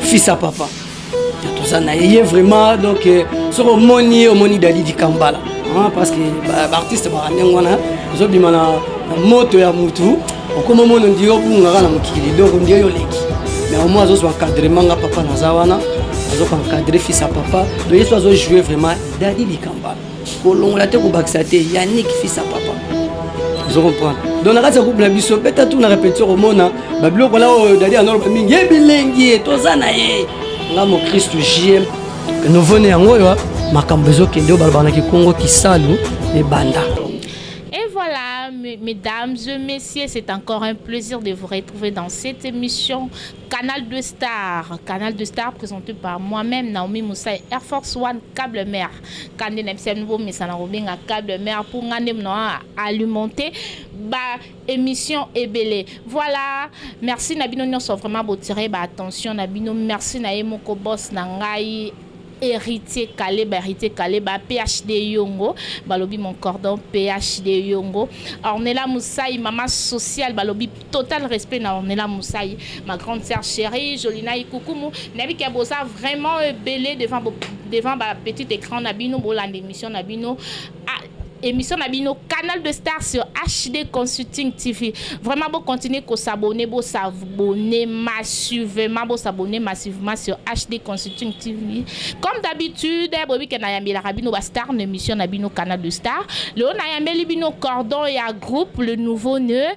fils à papa toza na ye ye vraiment donc euh, soki omoni ye omoni dadi dikambala parce que baartiste baka ndenge wana ozobima na moto ya mutu okoma omona ndi obungaka na mokili donc ndi oyo oleki mais omoi azozwa encadrement nga papa naza wana azoka encadre fils ya papa donc yesu azojoue vraiment dadi dikambala kolongola te kobakisa te yannick fils à papa ozo comprendre donc na kati ya groupe na biso beta tour na répétition komona babiloko na oyo dadi anoloba mingi ye bilengi ye toza na ye nga mokristu jm nouveau ne yango oyo makambo ezokende oyo balobaka na kikongo kisalu ebanda Et voilà, mesdames et messieurs, c'est encore un plaisir de vous retrouver dans cette émission Canal de Star. Canal de Star présenté par moi-même, Naomi Moussa et Air Force One Cable Mère. Kande na biso ya bino bomesana kobenga cable mère pour nga nde na alimenter ba emission ebele voilà merci na bino nionso vraiment bo tirer ba attention na bino merci na ye moko boss na ngai Heritier Kaleba Heritier Kaleba PHD Yongo balobi mon cordon PHD Yongo Ornella Musai mama sociale balobi Total respect na Ornella Musayi ma grande sœur cherie Jolina Ikukumu nayebi ke boza vraiment ebele devant devant ba petite ecran na bino bolanda emission na bino emission na bino canal de star sur HD Consulting TV vraiment bo continuer ko s'abonner bo s'abonner massivement bo s'abonner massivement sur HD Consulting TV comme d'habitude boyebi ke nayambelaka bino ba star na emission na bino canal de star leo nayambeli bino cordon ya groupe le nouveau nœud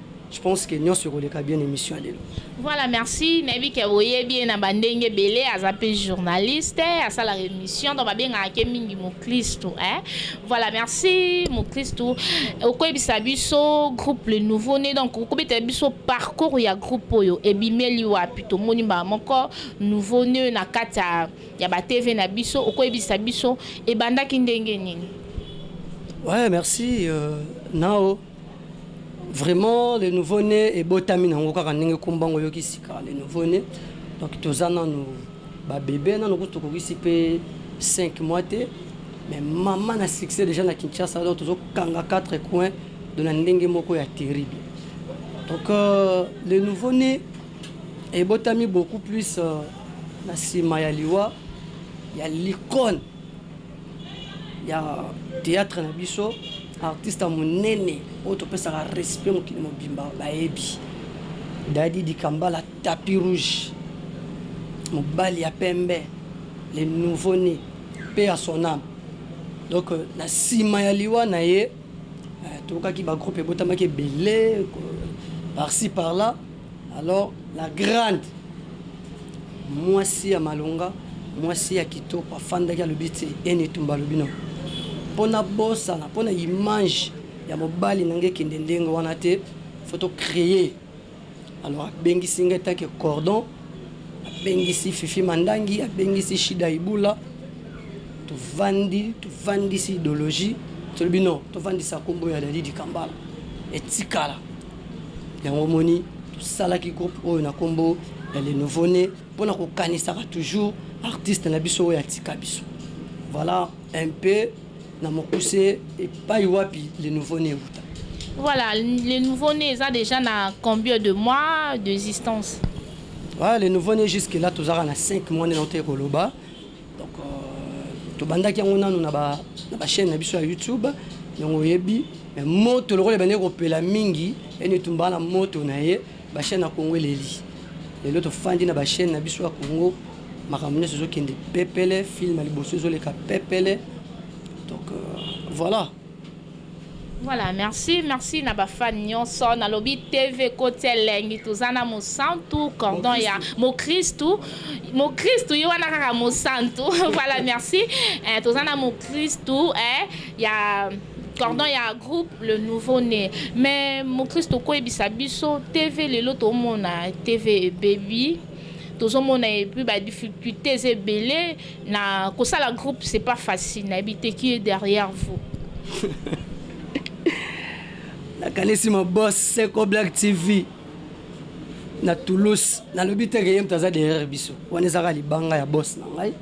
Je pense que nionso ekoleka bien emission ya lelo. Voilà merci nayebi ke oyebi ye na ba ndenge ebele aza pe journaliste asalaka emission donc babengaka ke mingi mukristu eh voilà merci mukristu okoyebisa biso groupe le nouveau ne donc okobetela biso parcours ya groupe oyo ebimeli wapi tomoni mbala moko nouveau ne na kati ya ya ba TV na biso okoyebisa biso ebandaki ndenge nini? Ouais merci euh, nao. Vraiment le nouveau ne ebotami nango kaka ndenge kombo yango oyoki sika le nouveau ne donc toza nanu ba bebe nanu kutu tokokisi pe cinq mois te mais mama na succès dejà na Kinshasa donc tozo kanga quatre coin donc na ndenge moko ya terrible donc le nouveau ne ebotami beaucoup plus na sima ya liwa ya l'icone ya theatre na biso artiste ya munene oyo topesaka respect mokili mobimba bayebi Dady Dikambala tapis rouge mobali ya pembe le nouveau ne paix à son ame donc na sima ya liwa na ye toyokaki ba groupe ebotamaki ebele par ci par là Alors la grande mwasi ya malonga mwasi ya kitoko afandaki alobi tse Eni Etumba alobi non po na bosana po na image ya mobali na nga ekende ndenge wana te faut to cree alors abengisi nga etant que cordon abengisi Fifi Mandangi abengisi Shida Ibula tovandi tovandisi idologie tolobi non tovandisa kombo ya Dady Dikambala etikala Yango omoni tosalaki groupe oyo na kombo ya le nouveau ne pona kokanisaka toujours artiste na biso oyo atika biso. Voilà un peu na mokuse epayi wapi le nouveau ne ewuta. Voilà le nouveau ne eza dejà na combien de mois d'existence? Voilà le nouveau ne jusque là toza kaka na cinq mois nde nautaki koloba. Donc tobandaki yango nanu na ba chaine na biso ya YouTube donc oyebi mais moto lokola ebandaki kopela mingi ena etumba wana moto na ye ba chaine ya Congo eleli lelo tofandi na ba chaine na biso ya Congo makambo nionso ezokende pepele film ya liboso ezoleka pepele donc voila. Voilà merci merci na ba fan nionso na lobi TV ekoti elengi toza na mosantu cordon ya mokristu mokristu ye wana kaka mosantu voilà merci eh, toza na mokristu eh, ya cordon ya groupe le nouveau né mais mokristu okoyebisa biso TV lelo tomona TV ebebi tozomona epuis ba difficultés ebele Na kosala groupe c'est pas facile na yebi te qui est derrière vous. Na kanisi mon boss Seko Black TV na Toulouse na lobi te ke ye mutu aza derrière biso wana eza kaka libanga ya boss na ngai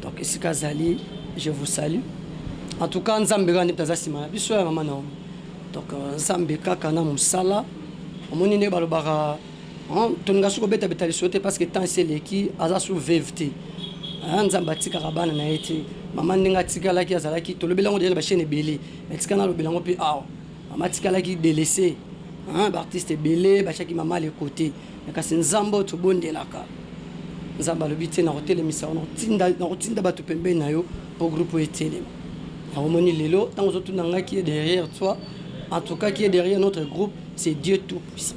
donc esika azali je vous salue en tout cas Nzambe kaka nde mutu aza sima na biso ya mama Naomi donc Nzambe kaka na musala omoni nde balobaka Hum tolinga su kobeta beta lisolo te parce que temps esi eleki aza su veuve te hein nzambe atikaka bana na ye te maman ndenge atikalaki azalaki tolobeli yango dejà na ba chaine ebele mais tika nalobela yango pe awa maman atikalaki delaisse hein ba artiste ebele batiaki maman le cote mais kasi nzambe oyo tobondelaka nzambe alobi te nakotelemisa yo nakotinda nakotinda batu pembeni na yo po groupe oyo etelema yango omoni lelo tango ozotuna ngai qui est derrière toi en tout cas qui est derrière notre groupe c'est Dieu tout puissant.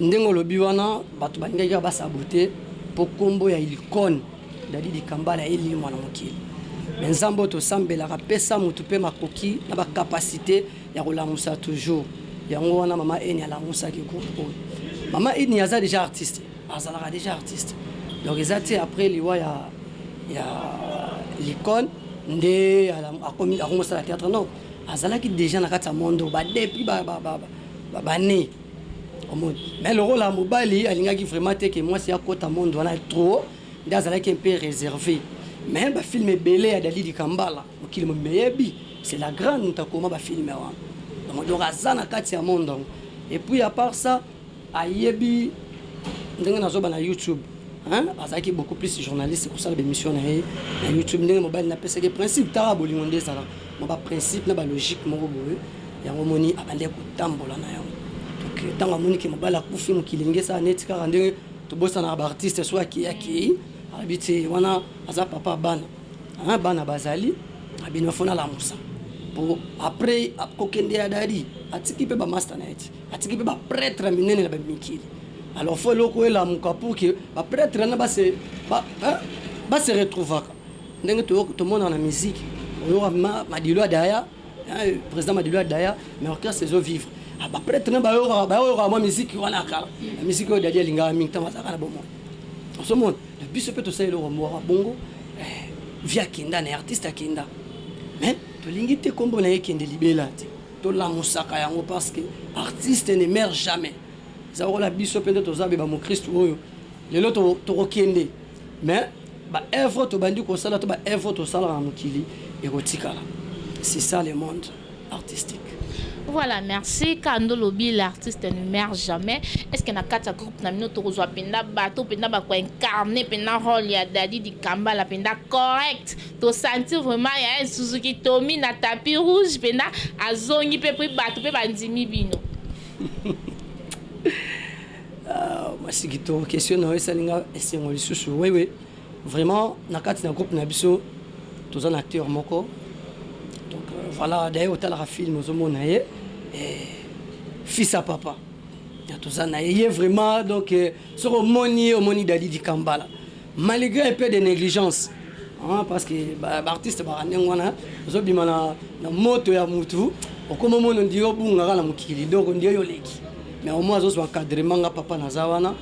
Ndenge olobi wana batu balingaki kaka ba sabote po kombo ya ilicone Dady Dikambala elimwa na mokili mais Nzambe oyo tosambelaka apesa mutu pe makoki na ba capacite ya kolamusa toujours yango wana mama Eni alamusaki groupe oyo mama Eni aza dejà artiste azalaka dejà artiste donc eza te après liwa ya ya licone nde akomi kosala theatre non azalaki dejà na kati ya monde oyo ba depuis ba ba ba ba ba ne Omoni mais lokola mobali alingaki vraiment te que muasi akota monde wana trop nde azalaki un peu reserve mais ba film ebele ya Dady Dikambala mokili mobimba eyebi c'est la grande mutu akoma ba film wana donc donc aza na kati ya monde yango et puis à part ça ayebi ndenge na zoba na YouTube hein azalaki beaucoup plus journaliste kosala ba emission na ye na YouTube ndenge mobali na pesaki principe tala bolingo nde ezalaka mwa ba principe na ba logique moko boye yango omoni abandaki kotambola na yango donc ntango amoni ke mobali akufi mokili elingi esala neti kaka ndenge tobosanaka ba artiste soki akei akei alobi te wana aza papa bana hein, bana bazali na bino fo nalamusa po après kokende ya dadi atiki mpe ba masta na ye ti atiki mpe ba pretre ya minene na mikili alors fo eloko elamuka pour que ba pretre na base ba, hein, base retrouvaka Ndenge toyoka tomonaka na musique oyoka vraiment Madilu Adaya hein, président Madilu Adaya mais orchestre ezo vivre ah, ba prêtre na bayoka bayoka mwa musique wana ya kala na musique oyo Dadi alingaka mingi ntango azalaka na bomoi osomona na biso mpe tosala eloko moko bongo eh, vie akenda na artiste akenda mais tolingi te nkombo na ye ekende libela te tolamusaka yango parce que artiste ne meurt jamais eza lokola biso mpe nde toza be bamokristu oyo lelo tokokende to Mais ba oeuvres tobandi kosala to ba oeuvres tosalaka na mokili ekotikala c'est ça le monde artistique. Voilà merci kanda olobi l'artiste ne meurt jamais est ce que na kati ya groupe na bino toko zua penza batu oyo penza bako incarner penza role ya Dady dikambala penza correct to sentir vraiment yael suzuki tommy na tapis rouge penza azongi pe puis batu pe ba ndimi bino. Ahh mwasi kitoko question na yo esali nga esengo lisusu wewe vraiment na kati na groupe na biso toza na acteur moko donc voilà d'ailleurs otalaka film ozo mona ye eh, fils à papa ya toza na ye ye vraiment donc soki omoni ye omoni Dady Dikambala Malgre un peu de negligence hein parce que ba artistes ba ndenge wana ozo bima na na moto ya mutu okoma mona on dirait obunga kaka na mokili donc on dirait yo oleki mais au moins azo zwa encadrement nga papa naza wana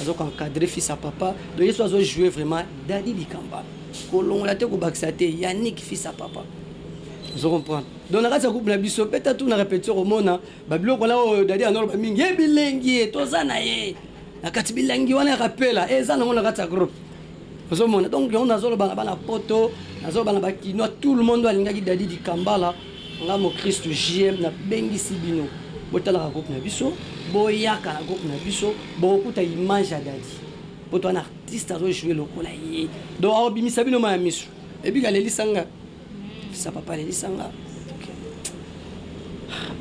azo ko encadrer fils ya papa donc ye soki azo jouer vraiment Dady Dikamba kolongola te kobakisa te Yannick fils ya papa ozo comprendre donc na kati ya groupe na biso beta tour na repetition okomona ba biloko wana oyo Dady an'oloba mingi ebilengi ye toza na ye Na kati bilangi wana ya kapela eza nango na kati ya groupe ozo mona donc yango nazo loba na bana poto nazo loba na ba kinois tout le monde alingaki Daddy Dikambala nga mo Christ JM na bengisi bino botalaka groupe na biso boyaka na groupe na biso bokokuta image ya Daddy poto wana artiste azo jouer lokola ye donc akobimisa bino mayi ya misu ebika alelisa nga Sa papa lelisa nga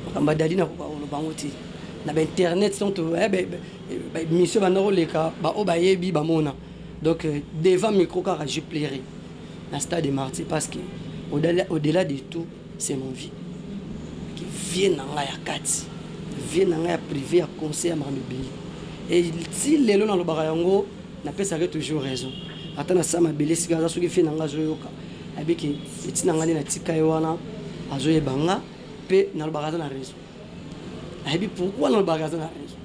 makambo ya Dady nakoka koloba yango te na ba internet donc ba emission ebanda koleka ba oyo bayebi bamona donc devant micro kaka je pleurais na stade de martyrs parce que au delà de tout c'est mon vie que vie na nga ya kati vie na nga ya privé ya conseil ya makambo ebele et ti lelo nalobaka yango napesaka ye toujours raison ata nasala mabele esika aza soki vie na nga azoyoka Ayebi ke petit na nga nde na tika ye wana azo yeba nga pe na lobaka aza na raison ayebi pourquoi na lobaka aza na raison.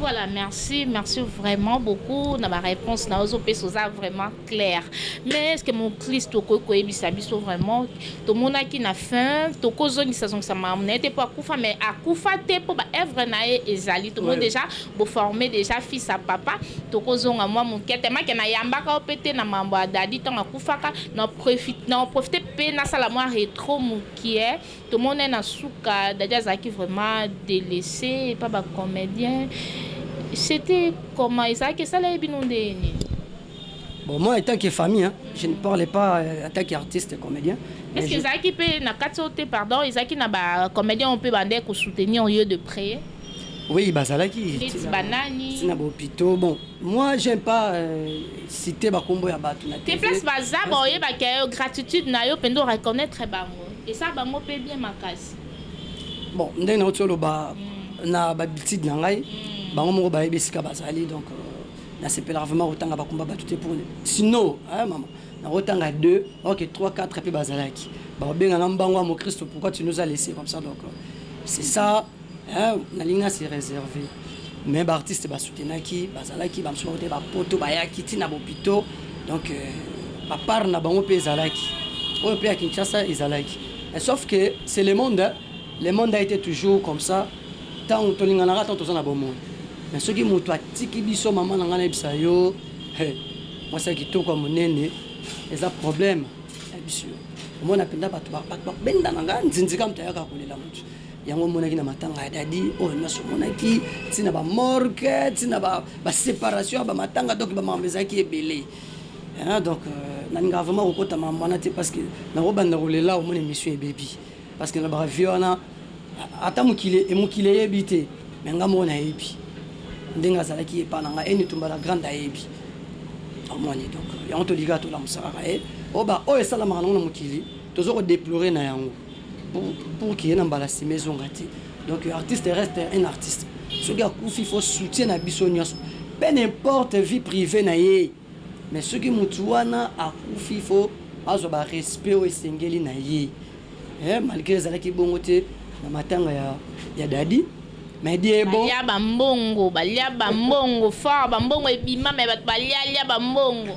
Voilà merci merci vraiment beaucoup na ba reponse na ozo pesa oza vraiment clair mais est ce que mon Christ okoki koyebisa biso vraiment tomonaki na fin tokozongisa zongisa makambo na ye te po akufa mais akufa te po ba œuvre na ye ezali tomoni dejà Bo former dejà fils à papa toko zonga mua mukie tellement que na yambaka yo pe te na mambo ya Dady tango akufaka na en profiter pe na sala mua retro mukie to mona ye na suka Dady azalaki vraiment delaisse epa ba comedien c'etait comment ezalaki esala ye bino ndenge nini? Bon moi etant que famille hein je ne parle pas en tant que artiste comedien Est ce que ezalaki pe na kati oyo te pardon ezalaki na ba comedien oyo pe bandaki ko soutenir yo de près? Oui bazalaki tina ba hopitaux bon moi j'aime pas cite ba kombo ya batu na TV. Place baza ba oyebaki ya yo gratitude na yo penza o reconnaitre bango esa bango pe bien makasi. Bon ndenge nauti oloba na ba habitudes na ngai bango moko bayebi esika bazali donc nasepelaka vraiment kotanga ba kombo ya batu te pour sinon hein maman nakotanga deux or que trois quatre pe bazalaki bakobenga nga mbangu ya mokristo pourquoi tu nous as laisse comme ça donc c'est ça Eeh nalingi a se reserver mais ba artistes ba soutenaki bazalaki ba mosusu bawutaki ba poto bayaki ti na ba hopitaux donc ba part na bango pe ezalaki oyo pe ya Kinshasa ezalaki mais sauf que c'est le monde hein le monde a ete toujours comme ça tango tolinganaka tango toza na bomoyi mais soki mutu atiki biso maman na ngai nayebisa yo hee mwasi ya kitoko ya munene eza problème nayebisi yo omona penza batu ba batu ba benda na ngai nzinzi kaka mutu ayaka kolela mutu Yango omonaki na matanga ya Dady oyo nionso omonaki ti na ba morgue ti na ba separation ya ba matanga donc ba makambo ezalaki ebele hein donc nalingaka vraiment kokota makambo wana te parce que nako banda kolela omoni emission ebebi parce que nalobaka vieux wana ata mokili mokili eyebi te mais nga moko nayebi ndenge azalaki epa na nga et Nitumba la grande ayebi omoni donc yango tolikaka tolamusa kaka ye oyo ba oyo esalamaka nango na mokili tozo ko deplorer na yango. pour que na mbala sima ezonga te donc artiste reste un artiste soki akufi faut soutien na biso nionso peu n'importe vie privee na ye mais soki mutu wana akufi faut azwa ba respect oyo esengeli na ye eh malgre ezalaki bongo te na matanga ya ya dadi mais die bon balia ba mbongo balia ba mbongo fort ba mbongo ebima mais batu balia lia ba mbongo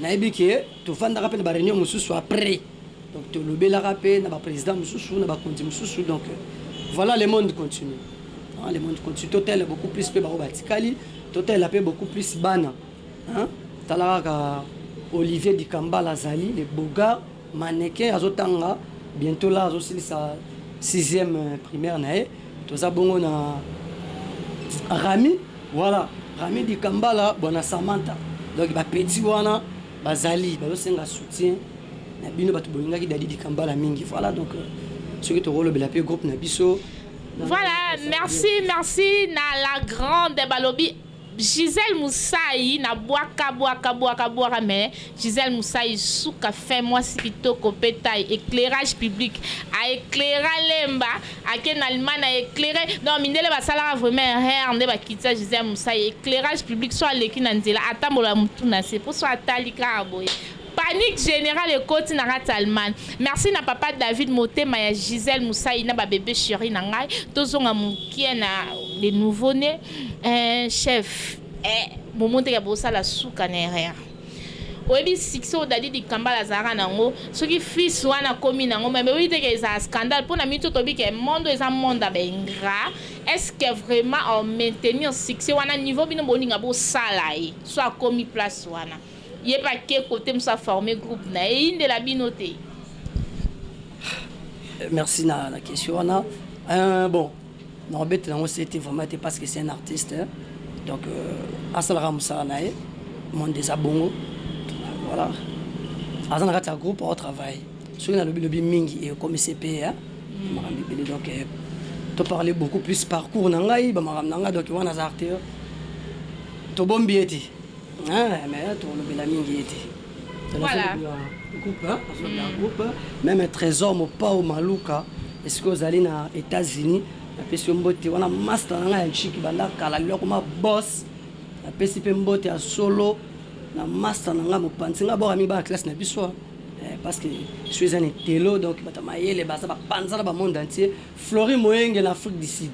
Nayebi que tofandaka pe na ba reunions mosusu après donc tolobelaka pe na ba presidents mosusu na bakonzi mosusu donc voila le monde continue voila le monde continue totalela beaucoup plus pe baoyo batikali totalela pe beaucoup plus bana hein tala kaka Olivier dikambala azali le beaugard Mannequin azo tanga bientot la azo silisa sixieme primaire na ye toza bongo na Rami voila Rami dikambala bwana Samantha donc ba petits wana bazali bazo senga soutien na bino batu bolingaki Dady dikambala mingi voila donc soki toko lobela pe groupe na biso. Voilà merci merci na la grande balobi. Gisèle musayi na bwaka bwaka bwaka bwaka mais Gisèle musayi suka fin mwasi kitoko pe taille eclairage public a eclaira lemba ake na allemagne a eclaire donc mindele basalaka vraiment erreur nde ba kitisa Gisèle musayi eclairage public soki aleki na nzela atambola mutu na se po soki atali kaka boye Panique generale ekoti na kati Allemagne. Merci na papa David motema ya Gisèle Musayi na ba bebe cherie na ngai. Tozonga mukie na les nouveaux ne eh chef eh momo ndeke bosala suka na erreur. Oyebi succès oyo Daddy Dikambala azalaka na yango soki fils wana akomi na yango mais boyebi te ke ezala scandale mpo na minute oyo toyebi ke monde oyo eza monde ya ba ingrat est ce que vraiment au maintenir succès wana niveau bino bolinga bosala ye soit akomi place wana Ye pe ake cote mosusu a former groupe na ye eyindela bino te? Merci na na question wana euh bon nako betela yango se te vraiment te parce que c'est un artiste donc asala kaka musala na ye monde eza bongo voilà aza na kati ya groupe azo travaille soki na lobi lobi mingi ekomi se pe hein makambo ebele donc to parler beaucoup plus parcours na ngai ba makambo na ngai donc wana aza acteur to bombi ye te Ah, mais là, tourne bien la mingi était. Voilà. Groupe, hein, mm. groupe. Même un trésor, mon pao maluka. Est-ce que vous allez aux États-Unis? napesi mbote wana masta na ngai ya nchiki banda kala liloko ma boss napesi mpe mbote ya solo na masta na ngai mopanzi ngai bora mibaa classe na biso eh, parce que suis un etelo donc bato mayele baza bapanza na bamonde entier Flory moyenge na Afrique du Sud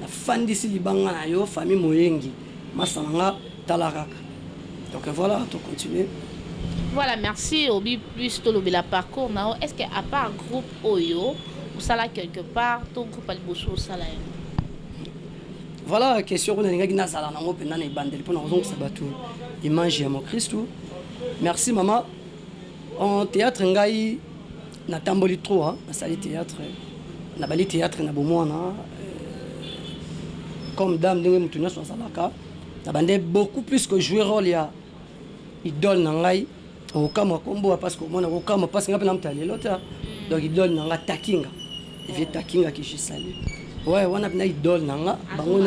na fandisi libanga na yo famille moyenge masta na nga tala kaka donc voila to continuer. Voilà merci oby plus tolobela parcours na yo est ce que à part groupe oyo osala quelque part to groupe ya liboso osala yango? Voilà question oyo nalingaki nazala nango mpenza na ebandeli mpo na kozongisa bato image ya mokristu. Merci mama. En theatre ngai Na tamboli trop hein, na sali theatre, na bandi theatre na bomuana euh, comme d'hab ndenge mutu nionso azalaka, na bandais beaucoup plus ko jouer role ya idole na ngai, okokamua kombo ya pasi komona, okokamua pasi ngai pe na mutala lelo ta, donc idole na nga Takinga, vieux Takinga que je salue, ouais wana penza idole na nga, bango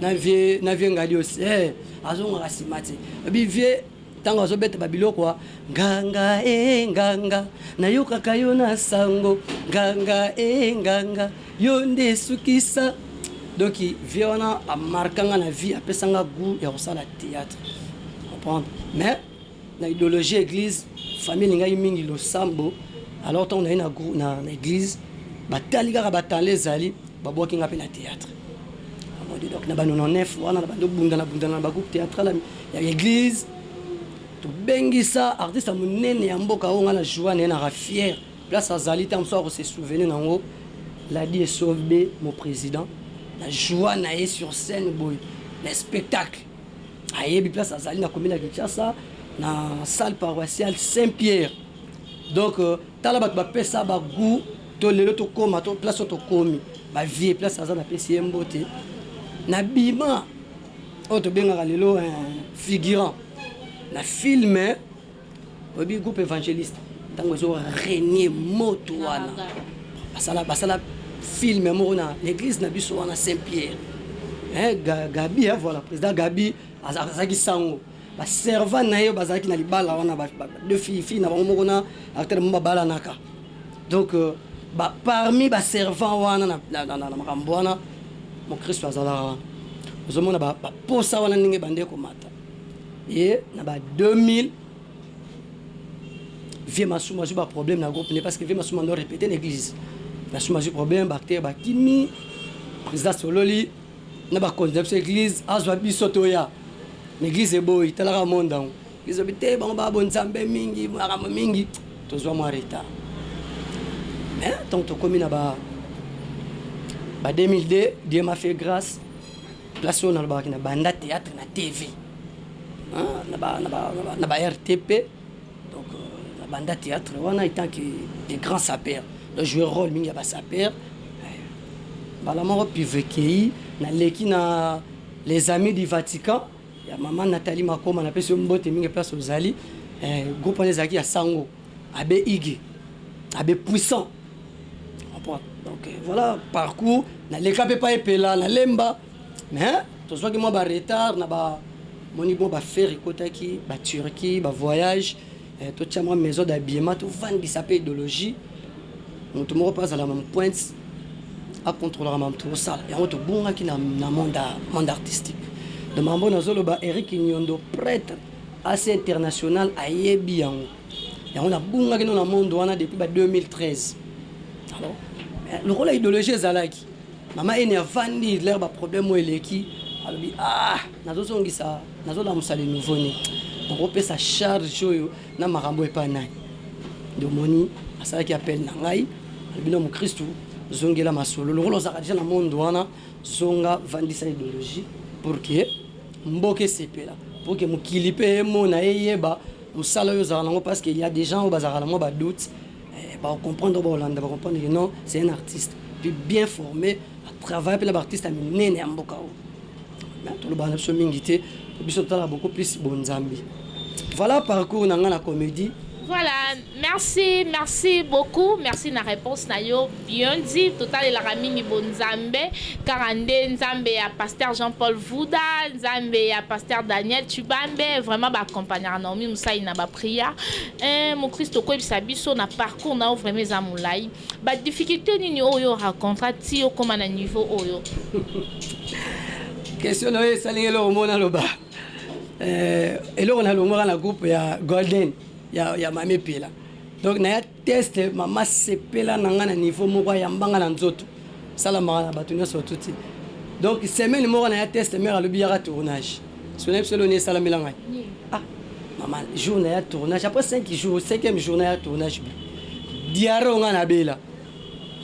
na vieux, na vieux Ngalios, eh azongaka sima te, epuis vieux Tango azo beta ba biloko a. Nganga ee nganga na yokaka yo na sango nganga ee nganga yo nde sukisa donc vieux wana a marqua nga na vie apesa nga gout ya kosala theatre comprendre mais na ideologie ya eglise famille elingaki mingi losambo alors tango naye na eglise batali kaka ba talent ezali ba bwaki nga pe na theatre. Na ba 99 wana na bandi obundana bundana na ba groupe theatral ya eglise tobengisa artiste ya munene ya mboka oyo nga na joua naye na raffiere place azali tango mosusu ako se souvenir nango ladi esobe mon president na joua naye sur scène boye na spectacle ayebi place azali na commune ya kinshasa na salle paroissiale saint pierre donc Tala batu ba pesa ba gout to lelo to koma to place oyo to komi ba vieux place aza na pesi ye mbote na bima oyo to bengaka lelo eh figurant na film oyebi groupe evangeliste tango ezo regne moto wana basala basala film moko na l'église na biso wana saint pierre eh gabi eh voilà president gabi azaki sango Ba servant naye oyo bazalaki na libala wana ba deux filles, fille na bango moko na acteur na bango babalanaka donc ba parmi ba servant wana na makambo wana mokristu azalaka wana. Ozomona ba posa wana ndenge ebandi ekomata ye na ba 2000 Vieux Masuma azwi ba problème na groupe ne parce que Vieux Masuma ando repete na eglise. Masuma azwi problème ba acteur bakimi, president asololi. na ba konzi na biso eglise azwa biso toya mais eglise eboyi tala kaka monde yango eglise elobi te bango ba bo nzambe mingi makambo mingi tozwa mwa retard mais tango tokomi na ba ba 2002 Dieu m'a fait grâce place oyo nalobaka na banda theatre na TV na ba na ba na ba RTP Donc na banda theatre wana etant que de grand sapeur na jouer role mingi ya ba sapeurs mbala moko pub ekeyi na leki na les amis du Vatican ya maman Nathalie Makoma na pesi yo mbote mingi place ozali groupe wana ezalaki ya sango abbe iggy abbe puissant donc voilà parcours na leka pe epai epela na lemba Mais tozwaki mwa ba retard na ba moni bon ba ferre ekotaki ba Turquie ba voyage totia mwa maison d'habillement tovandisa pe idologie mutu moko pe azala mam pointe a controlaka mam tokosala yango tobungaki na monde artistique donc mambo nazoloba Eric Nyondo pretre asi international ayebi yango yango nabungaki no na monde wana depuis ba 2013 alors lokola idologie ezalaki Mama Eni avandi leur ba problème oyo eleki alobi aah nazo zongisa nazo lamusa le nouveau ne nako pesa charge oyo na makambo oyo epa nani nde omoni asalaki appel na ngai alobi non mukristu zongela masolo lokola ozalaka dejà na monde wana zonga vandisa idologie pour que mboka esepela pour que mokili pe emona eyeba musala oyo ozalaka nango parce que il ya des gens oyo bazalaka na mwa ba doute Bako comprendre oyo bako landa ba comprendre que non c'est un artiste puis bien forme a travaille pe na ba artiste ya minene ya mboka oyo mais tolobaka na biso mingi te po biso totalaka beaucoup plus bo nzambe voilà parcours na nga na comedie. Voilà merci merci beaucoup merci na reponse na yo. Bionzi totalelaka mingi bo nzambe kaka nde nzambe ya pasteur jean Paul vuda nzambe ya pasteur Daniel tshibambe vraiment ba accompagnaka Naomi musai na ba prière eeh mukristo koyebisa biso na parcours na yo vraiment eza mulayi ba difficultes nini oyo yo rencontra ti okoma na niveau oyo Question na yo esali nga eloko moko naloba eeh eloko nalongwaka na groupe ya golden ya ya Mamy Epela donc naya Test mama sepela na nga na niveau moko ayamba nga na nzoto esalamaka na batu nionso surtout te donc semaine moko naya test mère alobi yaka tournage soki nayebi solo nini esalamela ngai ah mama jour naya tournage après 5 jours cinquième jour naya tournage bi diarrhee oyo nga na bela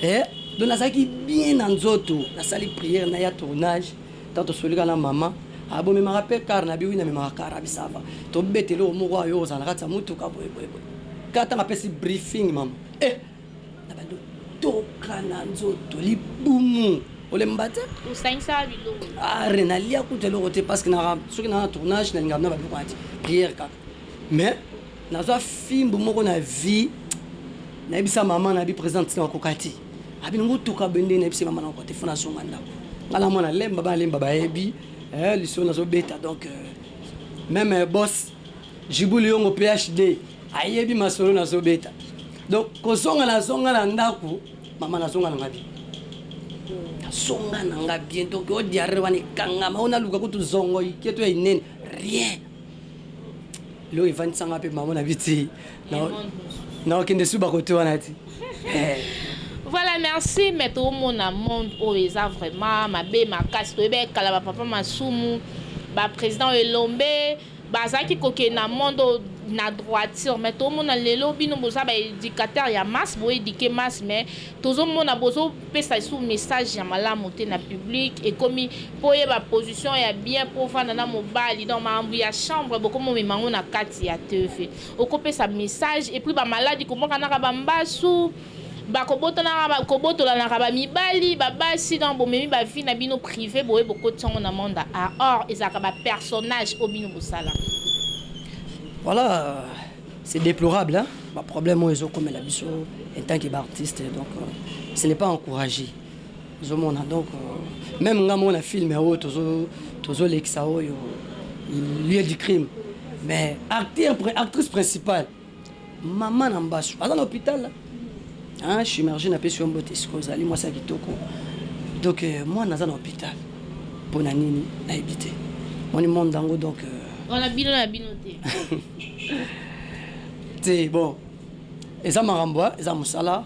eh donc nazalaki bien na nzoto nasali prière naya tournage Tango tosolika na maman ah bomemaka pe car na bi oui na memaka car na bi ça va tobeta eloko moko awa yo ozala na kati ya mutuka boye boye boye kaka tango apesi briefing maman eh na bando toka na nzoto libumu olemba te osangisaka biloko ah rien na lia kutu eloko te parce que na soki na na tournage na lingaka na ba biloko na ti prière kaka Mais nazwa fimbu moko na vie nayebisa maman nayebi president tina bakoka te abi nango toka boye ndenge nayebisi maman nakoka te faut nazonga ndaku nga na mwana lemba bana lemba bayebi eh lisolo nazo beta donc meme boss jibu liyongo phd ayebi masolo nazo beta donc kozonga nazonga na ndaku maman nazonga nanga bien nazonga nanga bien donc o diarrhee wana ekangama ona luka kutu zongo ike to ya inene rien Lelo evandisa nga pe maman na bi ti. Na okende suba kote wana ti. Voilà merci mais to mona monde oyo eza vraiment mabe makasi toyebi ya kala ba papa masumu ba president oyo elombe bazalaki kokende na monde oyo na droiture mais to mona lelo bino boza ba educateur ya masse bo eduque masse mais Tozo mona bozo pesa lisusu message ya malamu te na public ekomi po oyeba position ya bien po ovanda na mobali donc makambo ya chambre bokomi omema yango na kati ya TV oko pesa message epui ba maladi kobokanaka ba mbasu ba kobotanaka kobotolanaka ba mibali ba basi donc bomemi ba vie na bino prive boye bokotisi yango na monde a or ezalaka ba personnage oyo bino bosalaka. Voilà. C'est deplorable hein ba problème oyo ezo komela biso en tant que ba artistes donc ce n'est pas encourager ozo mona donc meme nga moko na film oyo tozo tozo lekisa oyo lieu du crime mais acteur actrice principale maman na mbasu aza na hopital Ahh shimergie na pesi yo mbote sika ozali mwasi ya kitoko donc mwana aza na hopital pona nini na yebi te omoni monde yango donc Wana bino na bino te. te bon eza makambo hein eza musala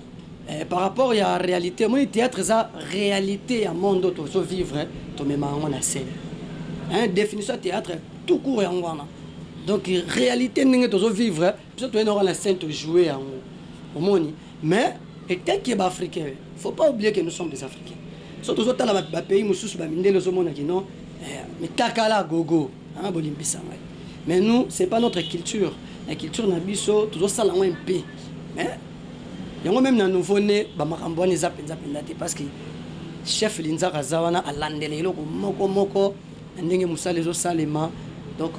eh, par rapport ya realite omoni theatre eza realite ya monde oyo tozo vivre tomema yango na scène hein definition ya theatre tout court yango wana donc realite ndenge tozo vivre Biso toye nayoka na scène to jouer yango omoni mais etant que ba africain faut pas oublier que nous sommes des africain soki tozo tala ba pays mususu ba mindele ozo mona que non mitakala gogo haa bolimbisa ngai mais nous c'est pas notre culture na culture na biso tozo sala yango impe mais yango meme na nouveau ne ba makambo wana eza penza penza te parce que chef linzaka aza wana alandela eloko moko moko na ndenge musala ezo salema donc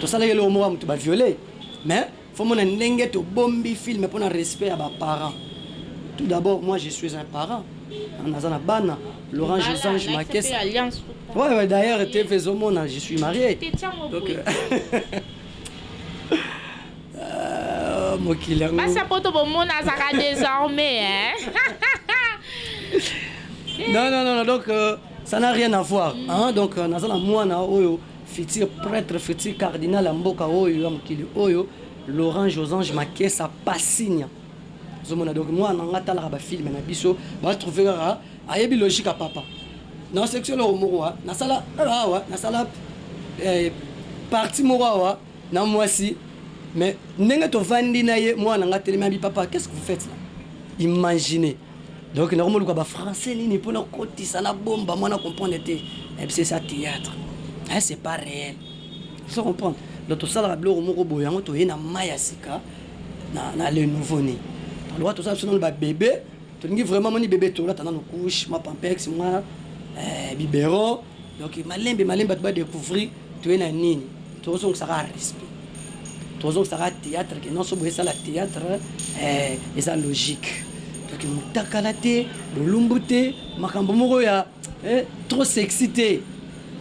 tosalaki eloko moko ya mutu ba viole mais faut mona ndenge tobombi film pona respect ya ba parent tout d'abord moi je suis un parent naza na bana Laurent Josange Makesa ouais ouais d'ailleurs TV ezo mona je suis marié donc mokili yango basi ya poto bomona azaka désormais hein non non non donc euh, Ça n'a rien avoir hein donc naza na muana oyo futur pretre futur cardinal ya mboka oyo ya mokili oyo Laurent Josange Makesa Pasinya ozo mona donc muana na nga atalaka ba film na biso ba trouver kaka ayebi logique ya papa na sexuel eloko moko wa nasala kaka awa nasala eh, partie moko awa na mwasi mais ndenge tovandi na ye muana na nga telemi abi papa qu'est-ce que vous faites là imaginez Donc nako moluka ba français nini po na kotisa na bomba moi na comprendre te eh c'est ça theatre eh c'est pas reel ozo comprendre donc tosalaka biloko moko boye yango toye na mayi ya sika na na le nouveau ne lokola toza biso nanu ba bebe tolingi vraiment moni bebe tolata nanu couche mwa pampex mwa eh biberon donc malembe malembe bato ba decouvrir Toye na nini tozongisa kaka respect tozongisa kaka theatre que non soboye sala theatre eh eza logique donc mutakala te bolumbu te makambo moko ya eh trop sexy te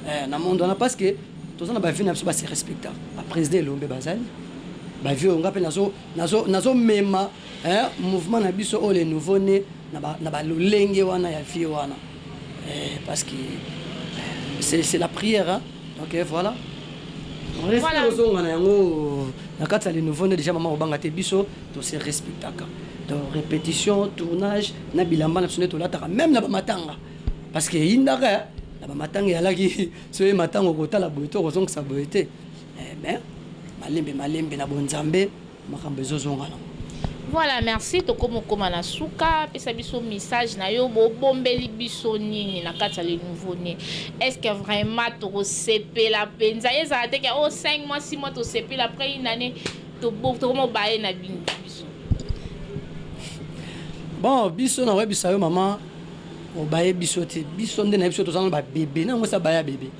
eh na monde wana parce que toza na ba vie na biso ba se respecta ba president elombe bazali ba vie oyo nga pe nazo nazo nazo mema eh mouvement na biso oyo le nouveau ne na ba na ba lolenge wana ya vie wana Eeh parce que c'est c'est la prière hein donc voilà. Respect ozonga na yango na kati ya le nouveau ne dejà maman kobanga te biso to se respectaka donc repetition tournage na bilamba na biso nde tolataka meme na ba matanga parce que eyindaka hein na ba matanga eyalaki soki oye matanga okotala boye te okozongisa boye te mais malembe malembe na bonzambe. Makambo ezo zonga na. Voilà merci tokomi okoma na suka pesa biso missage na yo bo bombeli biso nini na kati ya le nouveau ne est ce que vraiment toko sepela penza ezala te ke oh cinq mois six mois to sepeli après une annee to bo to komo baye na bino biso bon biso na koyebisa yo maman obaye biso te biso nde na ye biso toza nanu ba bebe na yango esi abaya bebe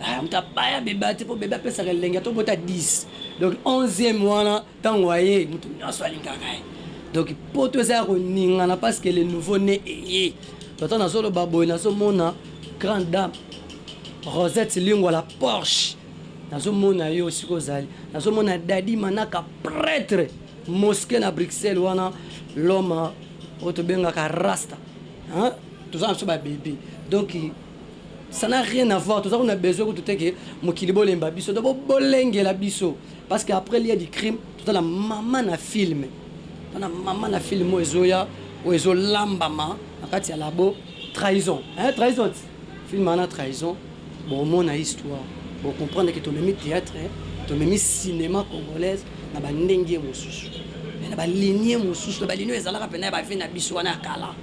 Eh, moto abaya bebe ate mpo bebe apesaka elengi ata obota 10 donc 11e wana ntango aye moto nyonso alingaka ye donc poto eza ya koningana parce que le nouveau ne eye toto nazoloba boye nazomona grande dame rosette lingwa la porsche nazomona yo esika ozali nazomona dadi manaka pretre mosquet na bruxelles wana loma oyo tobengaka rasta toza na biso babebe donc Ça n'a rien avoir toza kuna besoin kutu te que mokili bolemba biso donc bo bolengela biso parce que après lieu du crime toza na maman na film toza na maman na film oyo ezoya oyo ezo lambama na kati ya labo trahison hein trahison ti film wana trahison bo mona histoire bo comprendre que tomemi theatre tomemi cinema congolaise na ba ndenge mosusu mais na ba ligne mosusu na ba ligne oyo ezalaka pena ya ba vie na biso wana ya kala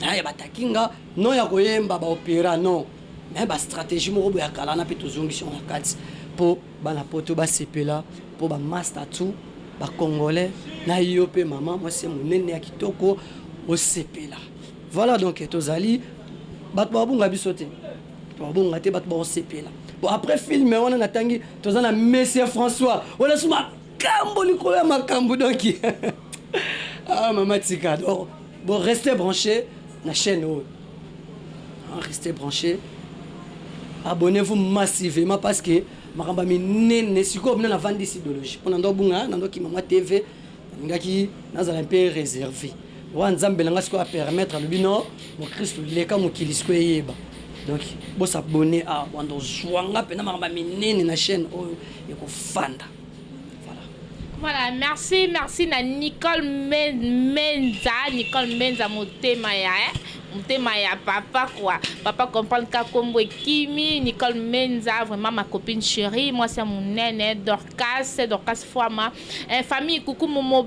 hein ya ba takinga Non ya koyemba ba opera non mais ba strategie moko boye ya kala wana pe tozongisi yango na kati po bana poto basepela po ba masta tout ba congolais na yo pe maman mwasi ya monene ya kitoko osepela voila donc tozali batu babunga biso te babunga te batu bakosepela po apres film wana natangi toza na monsieur François olasuma Makambu likolo ya makambu donc ah mama tika donc bo reste branche na chaine oyo ah, reste branche abonnez vous massivement parce que makambo minene sikoyo bino navandisi ideologie mpo nando bunga nando kimamwa tv ningaki nazala mpe réservé wana nzambe na ngai sikoyo apermettre alobi no mokristu leka mokili sikoyo eyeba donc bosabone awa ah, bwanda ozwanga mpena makambo minene na chaîne oyo ekofanda Voilà, merci, merci na Nicole Menza, Nicole Menza motema ya eh, motema ya papa quoi. Papa comprendre ka kombo ekimi, Nicole Menza vraiment ma copine chérie, moi c'est mon nene Dorcas, Dorcas Fama. Eh, famille coucou momo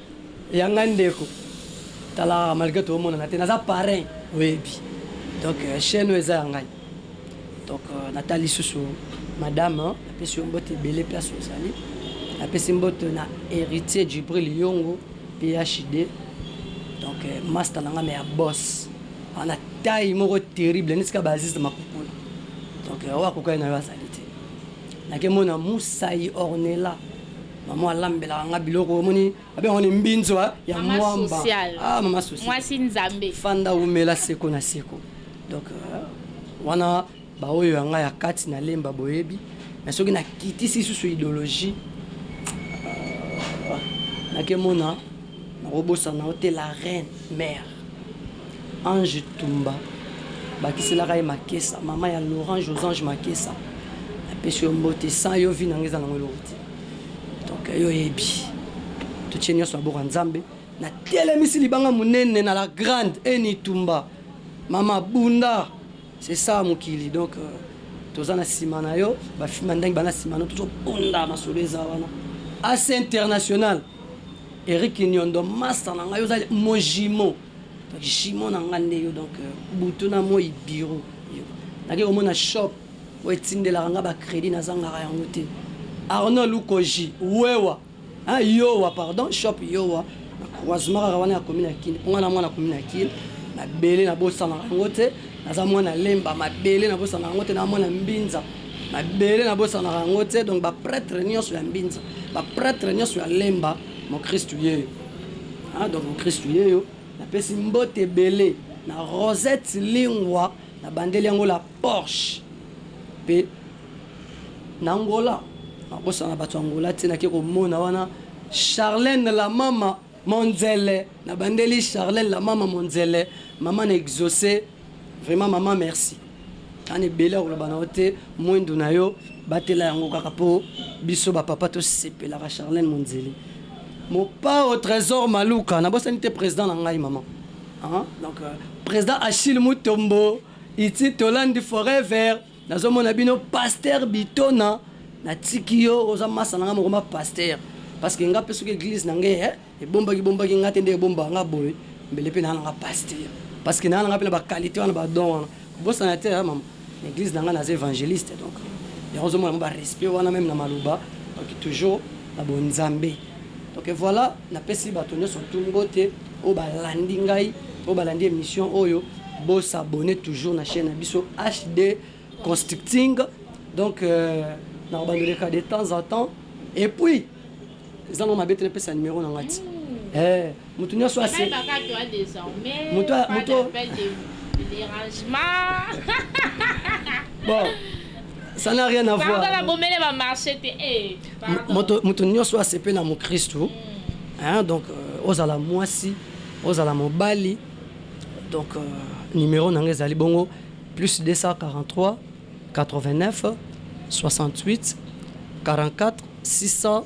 Ya ngai ndeko tala malgre to monana te naza parrain oyebi donc chaine oyo eza ya ngai donc na tali lisusu madame na pesi yo mbote ebele place ozali na pesi mbote na heritier djibril yongo phd donc masta na ngai me ya boss ana taille moko terrible neti ka ba aziz de makukula donc oyo akokani na yo azali te nake mona musayi ornella Maman alambelaka nga biloko omoni babenga ngo ni mbinzwa ya Maman mwamba sociale. ah maman sociale Mwasi Nzambe. fanda wumela seko na seko donc wana ba oyo ya nga ya kati na lemba boyebi mais soki na kitisi lisusu idologie ahh nake mona nako bosana yo te la reine mère Ange Tumba bakiselaka ye makesa maman ya Laurent Josange Makesa na pesi yo mbote sans yo vie na nga eza nango eloko te. Donc yo oyebi totie nionso maboko ya nzambe. Na telemisi libanga munene na la grande en itumba mama bunda c'est ça mokili donc toza na sima na yo ba fimbi ya ndangi ba na sima na yo tozo bunda masolo eza wana As international Eric niondo masta na ngai oza mon jumeau donc jumeau na ngai nde yo donc butu na moyi bureau yo nake komona shop Etindelaka nga ba credit na zangaka yango te Arnold Lukoji wewa hein yowa pardon shop yowa na croisement kaka wana ya commune ya kin po nga na mwana commune ya kin mabele na bosanaka yango te naza mwana lemba mabele na bosanaka yango te na mwana mbinza mabele na bosanaka yango te donc ba pretre nionso ya mbinza ba pretre nionso ya lemba mokristu yeyo hein donc mokristu yeyo na pesi mbote ebele na Rosette Lingua na bandeli yango la Porsche pe na Angola na bosana batu ya Angola te na ke ko mona wana Charlène la mama monzele na bandeli Charlène la mama monzele mama na exauce vraiment mama merci na na ebele ya koloba na yo te muindu na yo batela yango kaka po biso ba papa to sepelaka Charlène monzele mopao tresor maluka na bosani te president na ngai mama donc president Achille mutombo. Itzi tolandi forever nazo mona bino pasteur bitona na tiki yo oza masta na nga moko ma pasteur parce que nga pe soki eglise na nga eh ebombaki bombaki nga te nde ebomba nga boye mbele pe na nanga pasteur parce que na nanga pe na ba qualite wana ba don wana kobosana te eh mama na eglise na nga naza evangeliste donc yango ozo mona ba respect wana meme na maloba donc toujours na bo nzambe. Ok voila napesi batu nionso tout mbote oyo balandi ngai oyo balandi emission oyo bo s'abonner toujours na chaine na biso HD constructing donc nakobanda leka de temps en temps et puis eza mwa mabe te napesa numero na ngai ti eeh Mutu nioso a se. Bayebaka toi desormais. Mutu a mutu. Pas d'appel de derangement. Bon ça n'a rien à voir. Pardon na bomele ba marche te eh pardon. Moto mutu nioso a sepela mu Christu hein donc ozala muasi ozala mobali donc numero na nga ezali bongo plus 243 89 68 44 600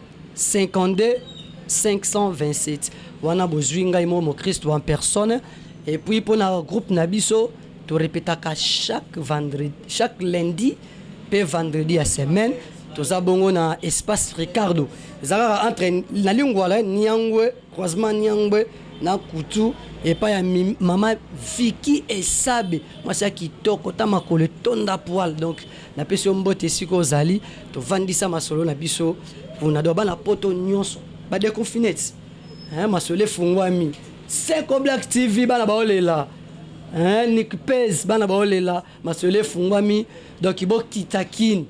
52 527 wana bozui ngai moko mokristu en personne et puis pona groupe na biso to repetaka chaque vendredi chaque lundi pe vendredi ya semaine toza bongo na espace Ricardo eza kaka entre na lingwala niangwe croisement niangwe na kutu epai ya maman Vicky Esabe mwasi ya kitoko ta makolo etonda poil donc Napesi yo mbote esika ozali, tovandisa masolo na biso kuna donc bana poto nionso ba deconfines eeh masolo efunguami seko black TV bana bao lela eeh nick pez bana bao lela masolo efunguami donc bo kita kin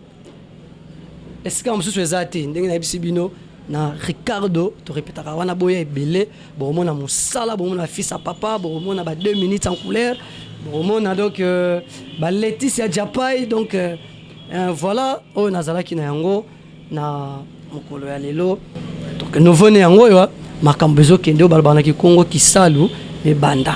esika mususu eza te ndenge nayebisi bino. Na Ricardo to repetaka wana boya ebele bokomona musala bokomona ba fils à papa bokomona ba deux minutes en couleur bokomona donc ba Laetitia Japai donc voilà oyo nazalaki na yango na mokolo ya lelo donc nouveau ne yango oyo makambo ezokende oyo balobaka na kikongo kisalu ebanda.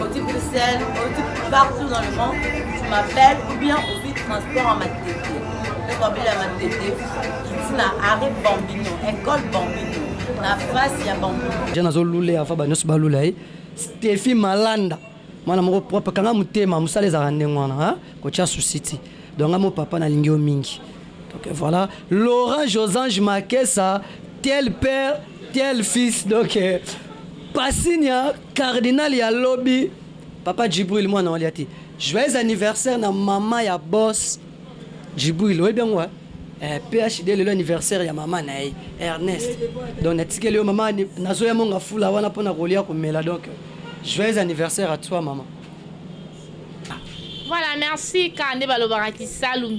Oti Bruxelles, oti partout dans le monde, tu m'appelles ou bien ozwi transport en matete. Ekobele ya matete, iti na arrêt Bambino, école Bambino, na face ya Bambino. Je nazo lule afa ba nyonso ba lula ye. Steffi Malanda, mwana moko propre, kanga motema, mosala ezalaka ndenge wana, hein? Kotya souci ti. Donc nga mo papa nalingi yo mingi. Donc voilà, Laurent Josange Makesa, tel père, tel fils. Donc euh, Pasinia Cardinal ya lobi papa djibril mwana wa liati joyeux anniversaire na maman ya boss djibril oyebi yango hein eh PHD lelo anniversaire ya maman naye Ernest donc natikeli yo maman nazo ya monga fula wana pona kolia komela donc joyeux anniversaire à toi maman. Voilà merci kaka nde balobaka kisalu.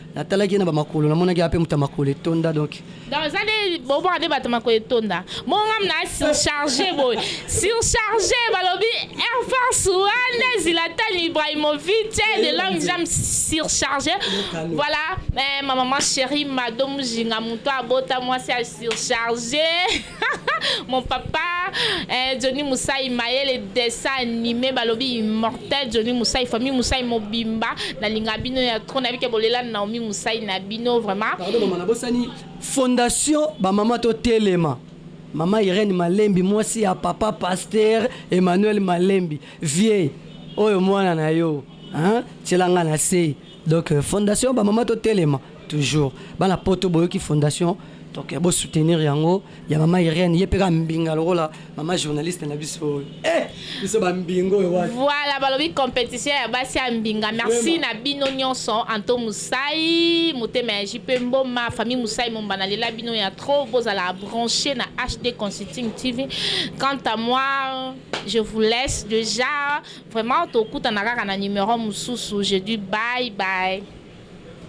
Natalaki ye na ba makolo namonaki ape moto ya makolo etonda donc. Donc eza nde boboka nde batu makolo etonda bongo nga mna surcharge boye surcharge balobi air force one zilatan ibrahimovic de long jump surcharge voila eh ma maman cherie mado mujinga mutu abota mwasi ya surcharge Mon papa eh, Johnny Musai mayele dessin animé balobi immortel Johnny Musai famille Musai mobimba nalinga bino ya trop na bike bolela Naomi Musai na bino vraiment Pardon maman na bosani fondation ba maman to telema Maman Irène Malembi mwasi ya papa pasteur Emmanuel Malembi vieux oyo mwana na yo hein tiela nga na se donc fondation ba maman to telema Toujours bana poto boyoki fondation donc bo soutenir yango ya maman Irène ye pe kaka mbinga lokola maman journaliste na biso oyo eh biso ba mbinga oyo wapi. Voilà balobi competition ya basi ya mbinga merci na bino nionso anto musai motema ya JP mboma famille musai momba na lela bino ya trop bozala branche na HD consulting TV quant à moi je vous laisse dejà vraiment tokutana kaka na numero mususu je dis bye bye.